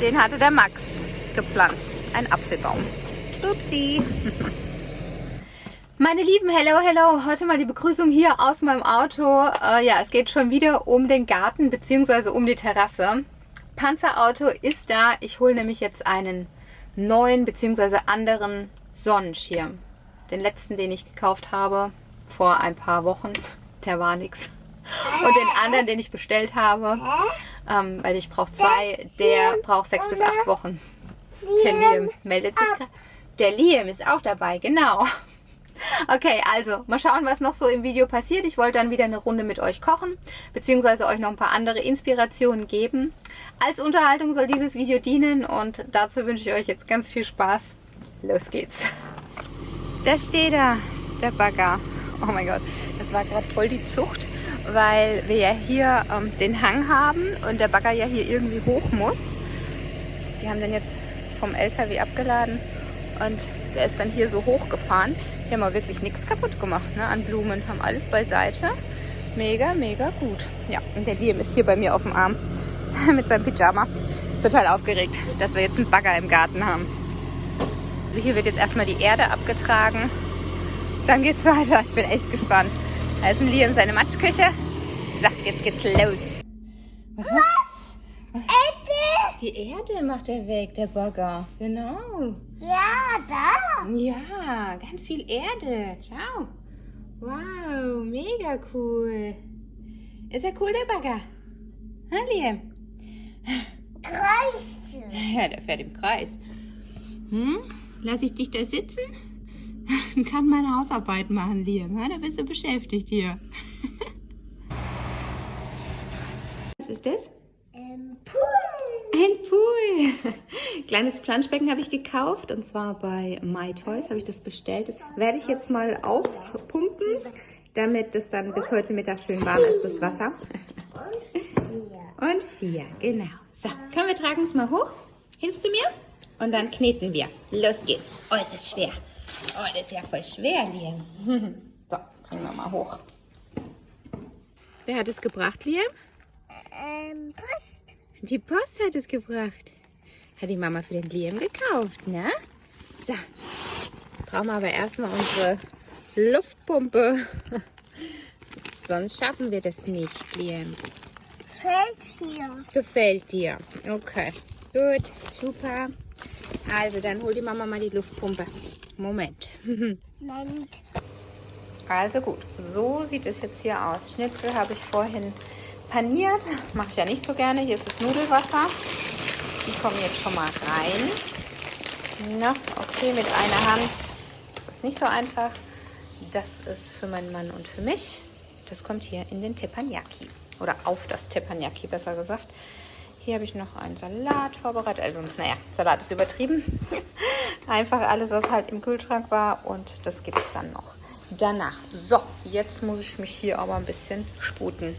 Den hatte der Max gepflanzt. Ein Apfelbaum. Upsi. Meine Lieben, hello, hello. Heute mal die Begrüßung hier aus meinem Auto. Äh, ja, es geht schon wieder um den Garten bzw. um die Terrasse. Panzerauto ist da. Ich hole nämlich jetzt einen neuen bzw. anderen Sonnenschirm. Den letzten, den ich gekauft habe vor ein paar Wochen, der war nichts. Und den anderen, den ich bestellt habe, ähm, weil ich brauche zwei, der braucht sechs bis acht Wochen. Der Liam meldet sich gerade. Der Liam ist auch dabei, genau. Okay, also mal schauen, was noch so im Video passiert. Ich wollte dann wieder eine Runde mit euch kochen, beziehungsweise euch noch ein paar andere Inspirationen geben. Als Unterhaltung soll dieses Video dienen und dazu wünsche ich euch jetzt ganz viel Spaß. Los geht's. Da steht er, der Bagger. Oh mein Gott, das war gerade voll die Zucht, weil wir ja hier ähm, den Hang haben und der Bagger ja hier irgendwie hoch muss. Die haben den jetzt vom LKW abgeladen und der ist dann hier so hochgefahren. Die haben aber wirklich nichts kaputt gemacht ne, an Blumen. Haben alles beiseite. Mega, mega gut. Ja, und der Liam ist hier bei mir auf dem Arm mit seinem Pyjama. Ist total aufgeregt, dass wir jetzt einen Bagger im Garten haben. Also hier wird jetzt erstmal die Erde abgetragen. Dann geht's weiter. Ich bin echt gespannt. Da ist ein Liam seine Matschküche. So, jetzt geht's los. Was? Was? Die Erde macht er weg, der Bagger. Genau. Ja, da. Ja, ganz viel Erde. Schau. Wow, mega cool. Ist er cool, der Bagger? Ha, Liam? Kreis. Ja, der fährt im Kreis. Hm? Lass ich dich da sitzen? Kann meine Hausarbeit machen, Liam. Da bist du beschäftigt hier. Was ist das? Ähm, Pool. Ein Pool. Kleines Planschbecken habe ich gekauft und zwar bei MyToys habe ich das bestellt. Das werde ich jetzt mal aufpumpen, damit es dann bis heute Mittag schön warm ist, das Wasser. Und vier, genau. So, komm, wir tragen es mal hoch. Hilfst du mir? Und dann kneten wir. Los geht's. Oh, das ist schwer. Oh, das ist ja voll schwer, Liam. So, bringen wir mal hoch. Wer hat es gebracht, Liam? Ähm, Post. Die Post hat es gebracht. Hat die Mama für den Liam gekauft, ne? So. Brauchen wir aber erstmal unsere Luftpumpe. Sonst schaffen wir das nicht, Liam. Fällt hier. Gefällt dir? Okay. Gut, super. Also, dann hol die Mama mal die Luftpumpe. Moment. Nein. Also gut, so sieht es jetzt hier aus. Schnitzel habe ich vorhin paniert. Mache ich ja nicht so gerne. Hier ist das Nudelwasser. Die kommen jetzt schon mal rein. Na, okay, mit einer Hand ist das nicht so einfach. Das ist für meinen Mann und für mich. Das kommt hier in den Teppanyaki. Oder auf das Teppanyaki, besser gesagt. Hier habe ich noch einen Salat vorbereitet. Also, naja, Salat ist übertrieben. Einfach alles, was halt im Kühlschrank war. Und das gibt es dann noch danach. So, jetzt muss ich mich hier aber ein bisschen sputen.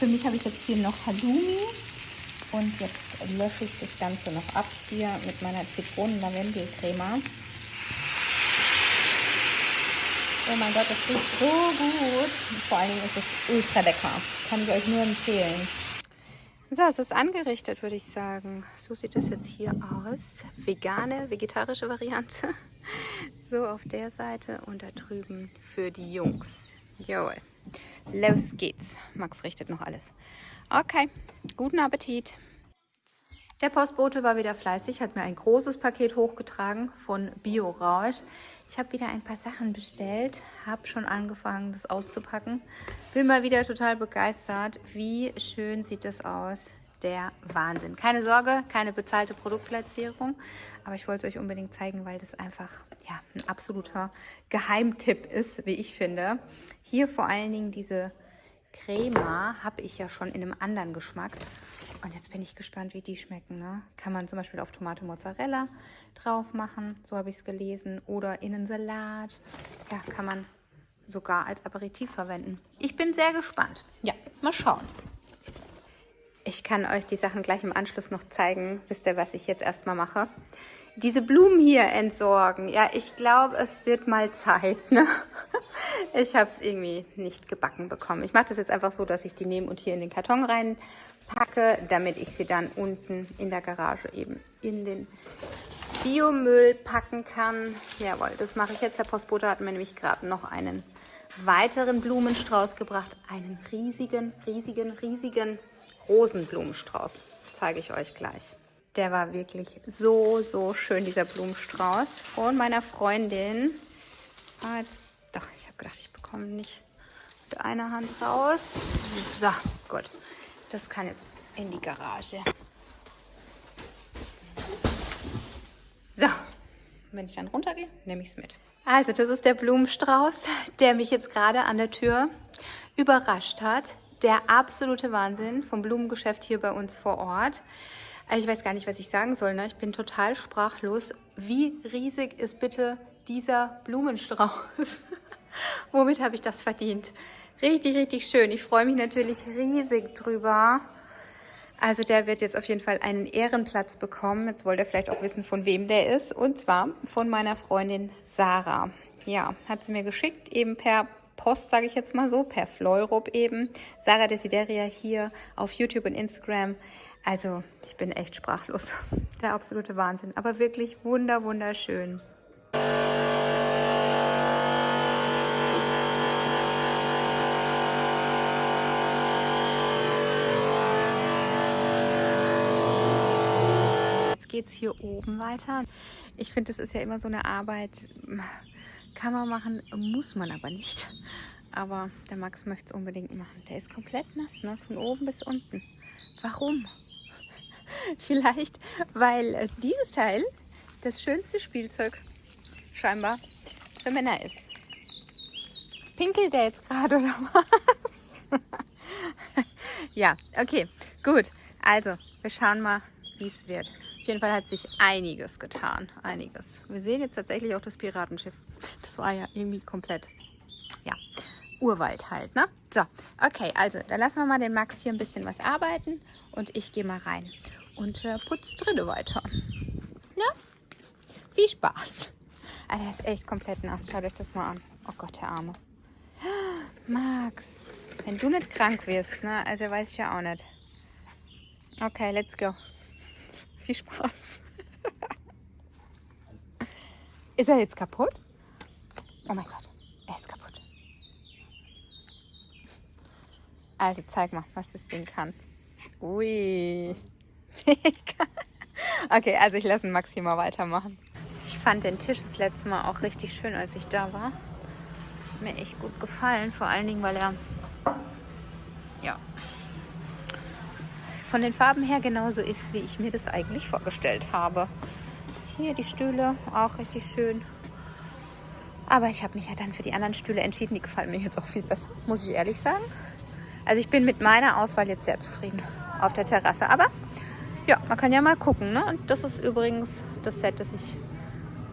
Für mich habe ich jetzt hier noch Halloumi und jetzt lösche ich das Ganze noch ab hier mit meiner Zitronen-Lavendel-Crema. Oh mein Gott, das riecht so gut. Vor allen Dingen ist es ultra lecker. Kann ich euch nur empfehlen. So, es ist angerichtet, würde ich sagen. So sieht es jetzt hier aus. Vegane, vegetarische Variante. So auf der Seite und da drüben für die Jungs. Jawohl. Los geht's. Max richtet noch alles. Okay, guten Appetit. Der Postbote war wieder fleißig, hat mir ein großes Paket hochgetragen von Bio Rausch. Ich habe wieder ein paar Sachen bestellt, habe schon angefangen, das auszupacken. Bin mal wieder total begeistert. Wie schön sieht das aus. Der Wahnsinn. Keine Sorge, keine bezahlte Produktplatzierung, aber ich wollte es euch unbedingt zeigen, weil das einfach ja, ein absoluter Geheimtipp ist, wie ich finde. Hier vor allen Dingen diese Crema habe ich ja schon in einem anderen Geschmack. Und jetzt bin ich gespannt, wie die schmecken. Ne? Kann man zum Beispiel auf Tomate Mozzarella drauf machen, so habe ich es gelesen. Oder in einen Salat. Ja, kann man sogar als Aperitif verwenden. Ich bin sehr gespannt. Ja, mal schauen. Ich kann euch die Sachen gleich im Anschluss noch zeigen. Wisst ihr, was ich jetzt erstmal mache? Diese Blumen hier entsorgen. Ja, ich glaube, es wird mal Zeit. Ne? Ich habe es irgendwie nicht gebacken bekommen. Ich mache das jetzt einfach so, dass ich die nehme und hier in den Karton reinpacke, damit ich sie dann unten in der Garage eben in den Biomüll packen kann. Jawohl, das mache ich jetzt. Der Postbote hat mir nämlich gerade noch einen weiteren Blumenstrauß gebracht. Einen riesigen, riesigen, riesigen Rosenblumenstrauß. Zeige ich euch gleich. Der war wirklich so, so schön, dieser Blumenstrauß. Von meiner Freundin. Ah, jetzt, doch, ich habe gedacht, ich bekomme nicht mit einer Hand raus. So, gut. Das kann jetzt in die Garage. So, wenn ich dann runtergehe, nehme ich es mit. Also, das ist der Blumenstrauß, der mich jetzt gerade an der Tür überrascht hat. Der absolute Wahnsinn vom Blumengeschäft hier bei uns vor Ort. Ich weiß gar nicht, was ich sagen soll. Ne? Ich bin total sprachlos. Wie riesig ist bitte dieser Blumenstrauß? Womit habe ich das verdient? Richtig, richtig schön. Ich freue mich natürlich riesig drüber. Also der wird jetzt auf jeden Fall einen Ehrenplatz bekommen. Jetzt wollt ihr vielleicht auch wissen, von wem der ist. Und zwar von meiner Freundin Sarah. Ja, hat sie mir geschickt, eben per Post, sage ich jetzt mal so, per Fleurop eben. Sarah Desideria hier auf YouTube und Instagram. Also ich bin echt sprachlos. Der absolute Wahnsinn. Aber wirklich wunder, wunderschön. Jetzt geht es hier oben weiter. Ich finde, das ist ja immer so eine Arbeit, kann man machen, muss man aber nicht. Aber der Max möchte es unbedingt machen. Der ist komplett nass, ne? von oben bis unten. Warum? Vielleicht, weil äh, dieses Teil das schönste Spielzeug scheinbar für Männer ist. Pinkelt der jetzt gerade oder was? ja, okay, gut. Also, wir schauen mal, es wird. Auf jeden Fall hat sich einiges getan. Einiges. Wir sehen jetzt tatsächlich auch das Piratenschiff. Das war ja irgendwie komplett, ja, Urwald halt, ne? So, okay, also, dann lassen wir mal den Max hier ein bisschen was arbeiten und ich gehe mal rein und äh, putzt dritte weiter. Ja? Viel Spaß. Also er ist echt komplett nass. Schaut euch das mal an. Oh Gott, der Arme. Max, wenn du nicht krank wirst, ne? Also weiß ich ja auch nicht. Okay, let's go. Viel Spaß. ist er jetzt kaputt? Oh mein Gott, er ist kaputt. Also zeig mal, was das Ding kann. Ui. okay, also ich lasse Max hier mal weitermachen. Ich fand den Tisch das letzte Mal auch richtig schön, als ich da war. Mir echt gut gefallen, vor allen Dingen, weil er ja von den Farben her genauso ist, wie ich mir das eigentlich vorgestellt habe. Hier die Stühle, auch richtig schön. Aber ich habe mich ja dann für die anderen Stühle entschieden. Die gefallen mir jetzt auch viel besser, muss ich ehrlich sagen. Also ich bin mit meiner Auswahl jetzt sehr zufrieden auf der Terrasse. Aber ja, man kann ja mal gucken. Ne? Und das ist übrigens das Set, das ich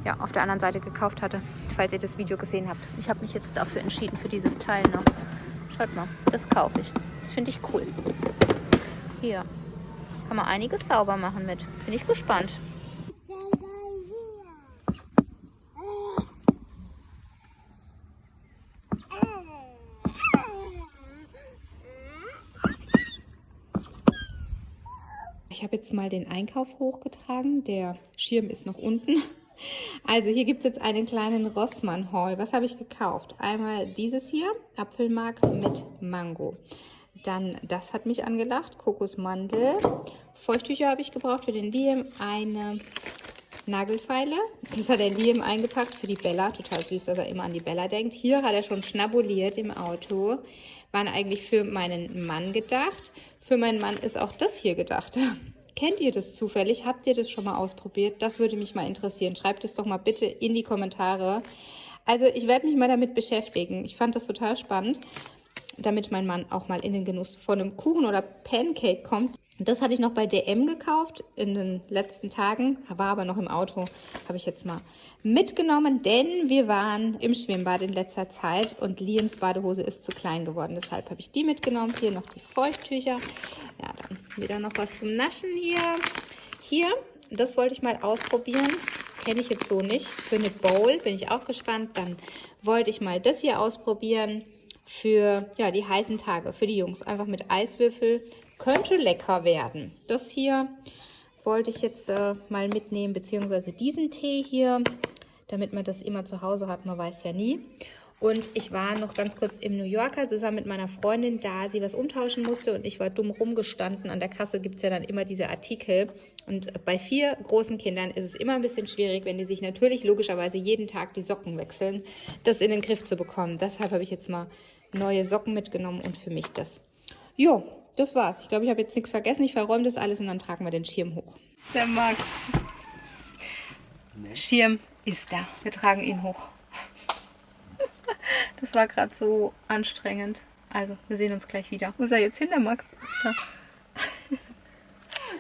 ja, auf der anderen Seite gekauft hatte, falls ihr das Video gesehen habt. Ich habe mich jetzt dafür entschieden, für dieses Teil. Ne? Schaut mal, das kaufe ich. Das finde ich cool. Hier kann man einiges sauber machen mit. Bin ich gespannt. Ich habe jetzt mal den Einkauf hochgetragen. Der Schirm ist noch unten. Also hier gibt es jetzt einen kleinen Rossmann-Haul. Was habe ich gekauft? Einmal dieses hier, Apfelmark mit Mango. Dann, das hat mich angelacht, Kokosmandel. Feuchttücher habe ich gebraucht für den Liam. Eine Nagelfeile. Das hat der Liam eingepackt für die Bella. Total süß, dass er immer an die Bella denkt. Hier hat er schon schnabuliert im Auto. Waren eigentlich für meinen Mann gedacht. Für meinen Mann ist auch das hier gedacht. Kennt ihr das zufällig? Habt ihr das schon mal ausprobiert? Das würde mich mal interessieren. Schreibt es doch mal bitte in die Kommentare. Also ich werde mich mal damit beschäftigen. Ich fand das total spannend. Damit mein Mann auch mal in den Genuss von einem Kuchen oder Pancake kommt. Das hatte ich noch bei DM gekauft in den letzten Tagen, war aber noch im Auto, habe ich jetzt mal mitgenommen, denn wir waren im Schwimmbad in letzter Zeit und Liams Badehose ist zu klein geworden. Deshalb habe ich die mitgenommen. Hier noch die Feuchttücher. Ja, dann wieder noch was zum Naschen hier. Hier, das wollte ich mal ausprobieren. Kenne ich jetzt so nicht. Für eine Bowl bin ich auch gespannt. Dann wollte ich mal das hier ausprobieren für ja, die heißen Tage, für die Jungs. Einfach mit Eiswürfel. Könnte lecker werden. Das hier wollte ich jetzt äh, mal mitnehmen, beziehungsweise diesen Tee hier, damit man das immer zu Hause hat. Man weiß ja nie. Und ich war noch ganz kurz im New Yorker zusammen mit meiner Freundin, da sie was umtauschen musste und ich war dumm rumgestanden. An der Kasse gibt es ja dann immer diese Artikel. Und bei vier großen Kindern ist es immer ein bisschen schwierig, wenn die sich natürlich logischerweise jeden Tag die Socken wechseln, das in den Griff zu bekommen. Deshalb habe ich jetzt mal neue Socken mitgenommen und für mich das. Jo, das war's. Ich glaube, ich habe jetzt nichts vergessen. Ich verräume das alles und dann tragen wir den Schirm hoch. Der Max. Nee. Schirm ist da. Wir tragen ihn hoch. Das war gerade so anstrengend. Also, wir sehen uns gleich wieder. Wo ist er jetzt hin, der Max? Da.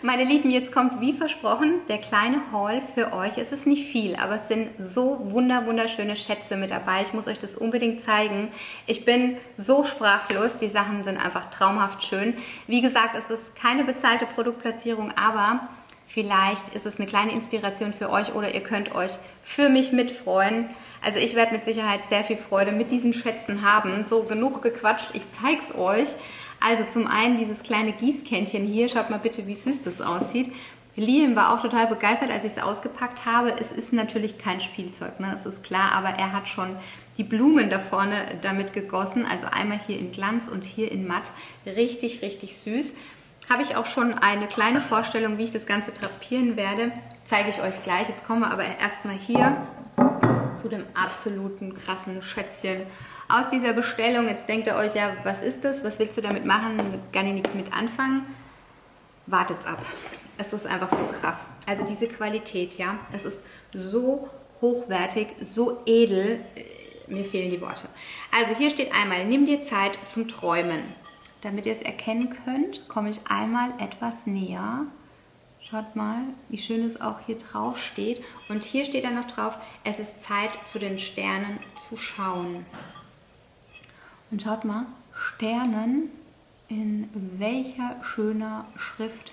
Meine Lieben, jetzt kommt wie versprochen der kleine Haul für euch. Es ist nicht viel, aber es sind so wunder wunderschöne Schätze mit dabei. Ich muss euch das unbedingt zeigen. Ich bin so sprachlos. Die Sachen sind einfach traumhaft schön. Wie gesagt, es ist keine bezahlte Produktplatzierung, aber vielleicht ist es eine kleine Inspiration für euch oder ihr könnt euch für mich mitfreuen. Also ich werde mit Sicherheit sehr viel Freude mit diesen Schätzen haben. So, genug gequatscht, ich zeige es euch. Also zum einen dieses kleine Gießkännchen hier, schaut mal bitte, wie süß das aussieht. Liam war auch total begeistert, als ich es ausgepackt habe. Es ist natürlich kein Spielzeug, ne? das ist klar, aber er hat schon die Blumen da vorne damit gegossen. Also einmal hier in Glanz und hier in Matt. Richtig, richtig süß. Habe ich auch schon eine kleine Vorstellung, wie ich das Ganze drapieren werde. Zeige ich euch gleich. Jetzt kommen wir aber erstmal hier zu dem absoluten krassen Schätzchen aus dieser Bestellung. Jetzt denkt ihr euch, ja, was ist das? Was willst du damit machen? Kann ich nichts mit anfangen. Wartet's ab. Es ist einfach so krass. Also diese Qualität, ja, es ist so hochwertig, so edel. Mir fehlen die Worte. Also hier steht einmal, nimm dir Zeit zum Träumen. Damit ihr es erkennen könnt, komme ich einmal etwas näher. Schaut mal, wie schön es auch hier drauf steht. Und hier steht dann noch drauf, es ist Zeit, zu den Sternen zu schauen. Und schaut mal, Sternen, in welcher schöner Schrift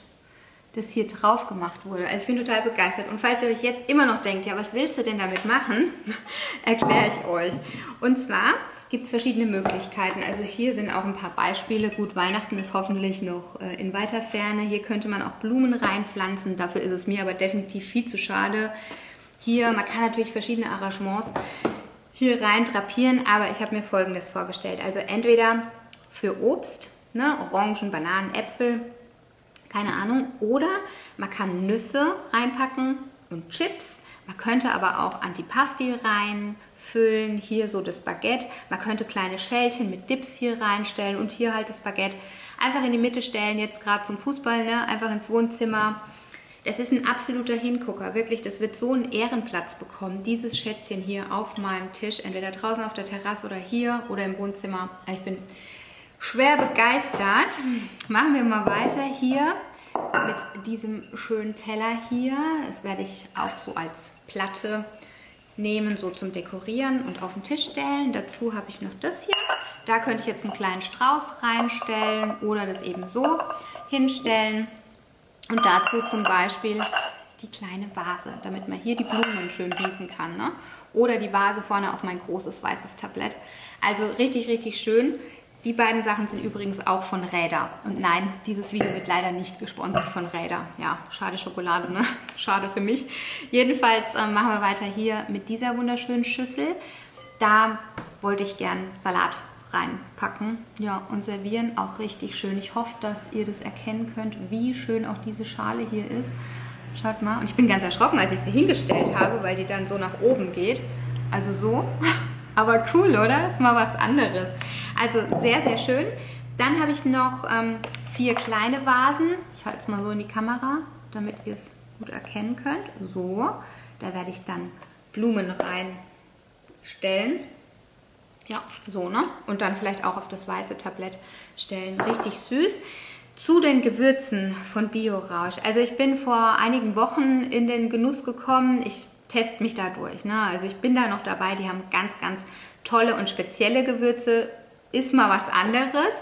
das hier drauf gemacht wurde. Also ich bin total begeistert. Und falls ihr euch jetzt immer noch denkt, ja, was willst du denn damit machen, erkläre ich euch. Und zwar gibt es verschiedene Möglichkeiten. Also hier sind auch ein paar Beispiele. Gut, Weihnachten ist hoffentlich noch äh, in weiter Ferne. Hier könnte man auch Blumen reinpflanzen. Dafür ist es mir aber definitiv viel zu schade. Hier, man kann natürlich verschiedene Arrangements hier rein drapieren, aber ich habe mir folgendes vorgestellt. Also entweder für Obst, ne, Orangen, Bananen, Äpfel, keine Ahnung, oder man kann Nüsse reinpacken und Chips. Man könnte aber auch Antipasti reinfüllen, hier so das Baguette. Man könnte kleine Schälchen mit Dips hier reinstellen und hier halt das Baguette einfach in die Mitte stellen, jetzt gerade zum Fußball, ne, einfach ins Wohnzimmer das ist ein absoluter Hingucker, wirklich. Das wird so einen Ehrenplatz bekommen, dieses Schätzchen hier auf meinem Tisch, entweder draußen auf der Terrasse oder hier oder im Wohnzimmer. Ich bin schwer begeistert. Machen wir mal weiter hier mit diesem schönen Teller hier. Das werde ich auch so als Platte nehmen, so zum Dekorieren und auf den Tisch stellen. Dazu habe ich noch das hier. Da könnte ich jetzt einen kleinen Strauß reinstellen oder das eben so hinstellen. Und dazu zum Beispiel die kleine Vase, damit man hier die Blumen schön gießen kann. Ne? Oder die Vase vorne auf mein großes weißes Tablett. Also richtig, richtig schön. Die beiden Sachen sind übrigens auch von Räder. Und nein, dieses Video wird leider nicht gesponsert von Räder. Ja, schade Schokolade, ne? Schade für mich. Jedenfalls äh, machen wir weiter hier mit dieser wunderschönen Schüssel. Da wollte ich gern Salat reinpacken ja, und servieren. Auch richtig schön. Ich hoffe, dass ihr das erkennen könnt, wie schön auch diese Schale hier ist. Schaut mal. Und ich bin ganz erschrocken, als ich sie hingestellt habe, weil die dann so nach oben geht. Also so. Aber cool, oder? Ist mal was anderes. Also sehr, sehr schön. Dann habe ich noch ähm, vier kleine Vasen. Ich halte es mal so in die Kamera, damit ihr es gut erkennen könnt. So. Da werde ich dann Blumen reinstellen. Ja, so, ne? Und dann vielleicht auch auf das weiße Tablett stellen. Richtig süß. Zu den Gewürzen von Biorausch. Also ich bin vor einigen Wochen in den Genuss gekommen. Ich teste mich da durch. Ne? Also ich bin da noch dabei. Die haben ganz, ganz tolle und spezielle Gewürze. Ist mal was anderes.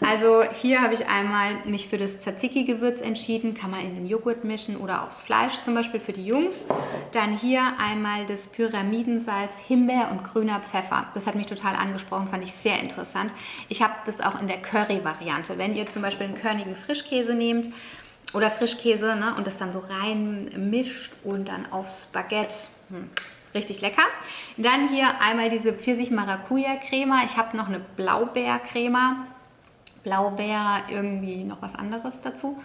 Also hier habe ich einmal mich für das Tzatziki-Gewürz entschieden, kann man in den Joghurt mischen oder aufs Fleisch zum Beispiel für die Jungs. Dann hier einmal das Pyramidensalz, Himbeer und grüner Pfeffer. Das hat mich total angesprochen, fand ich sehr interessant. Ich habe das auch in der Curry-Variante. Wenn ihr zum Beispiel einen körnigen Frischkäse nehmt oder Frischkäse ne, und das dann so rein mischt und dann aufs Baguette, hm, richtig lecker. Dann hier einmal diese Pfirsich-Maracuja-Crema. Ich habe noch eine Blaubeer-Crema Blaubeer, irgendwie noch was anderes dazu.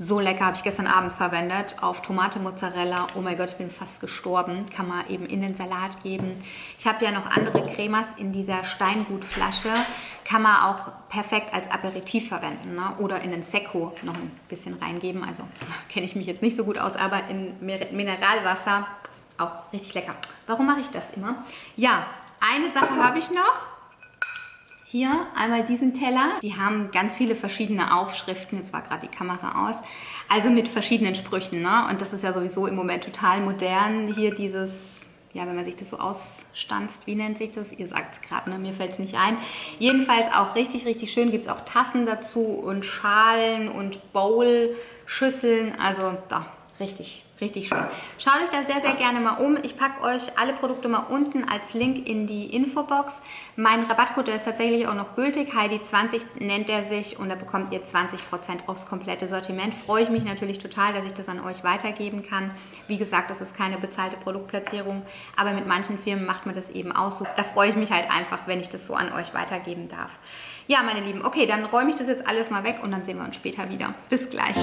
So lecker, habe ich gestern Abend verwendet auf Tomate Mozzarella. Oh mein Gott, ich bin fast gestorben. Kann man eben in den Salat geben. Ich habe ja noch andere Cremas in dieser Steingutflasche. Kann man auch perfekt als Aperitif verwenden ne? oder in den Secco noch ein bisschen reingeben. Also kenne ich mich jetzt nicht so gut aus, aber in Mineralwasser auch richtig lecker. Warum mache ich das immer? Ja, eine Sache habe ich noch. Hier einmal diesen Teller. Die haben ganz viele verschiedene Aufschriften. Jetzt war gerade die Kamera aus. Also mit verschiedenen Sprüchen. Ne? Und das ist ja sowieso im Moment total modern. Hier dieses, ja, wenn man sich das so ausstanzt, wie nennt sich das? Ihr sagt es gerade, ne? mir fällt es nicht ein. Jedenfalls auch richtig, richtig schön. Gibt es auch Tassen dazu und Schalen und Bowl-Schüsseln. Also da, richtig, richtig schön. Schaut euch da sehr, sehr gerne mal um. Ich packe euch alle Produkte mal unten als Link in die Infobox. Mein Rabattcode ist tatsächlich auch noch gültig. Heidi20 nennt er sich und da bekommt ihr 20% aufs komplette Sortiment. Freue ich mich natürlich total, dass ich das an euch weitergeben kann. Wie gesagt, das ist keine bezahlte Produktplatzierung, aber mit manchen Firmen macht man das eben auch so. Da freue ich mich halt einfach, wenn ich das so an euch weitergeben darf. Ja, meine Lieben, okay, dann räume ich das jetzt alles mal weg und dann sehen wir uns später wieder. Bis gleich.